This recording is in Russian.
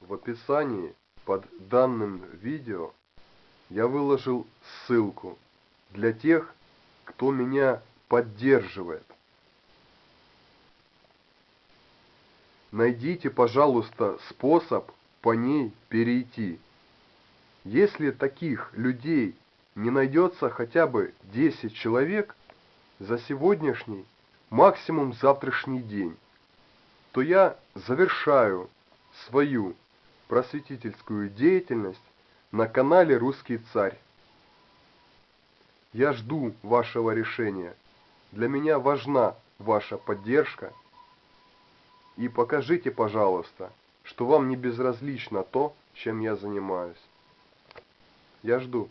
В описании под данным видео я выложил ссылку для тех, кто меня поддерживает. Найдите, пожалуйста, способ по ней перейти. Если таких людей не найдется хотя бы 10 человек за сегодняшний, максимум завтрашний день, то я завершаю свою просветительскую деятельность на канале «Русский царь». Я жду вашего решения. Для меня важна ваша поддержка. И покажите, пожалуйста, что вам не безразлично то, чем я занимаюсь. Я жду.